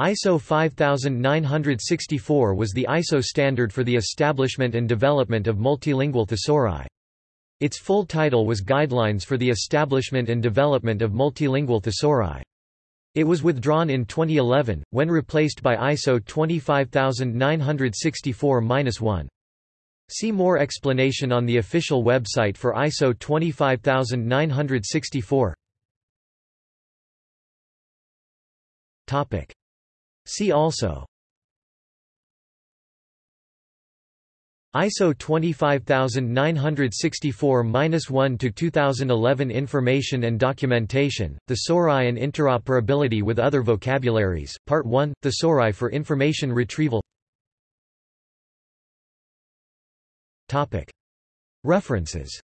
ISO 5964 was the ISO standard for the establishment and development of multilingual thesauri. Its full title was Guidelines for the Establishment and Development of Multilingual Thesauri. It was withdrawn in 2011, when replaced by ISO 25964-1. See more explanation on the official website for ISO 25964. See also ISO 25964-1 to 2011 Information and Documentation, The Thesauri and Interoperability with Other Vocabularies, Part 1, Thesauri for Information Retrieval References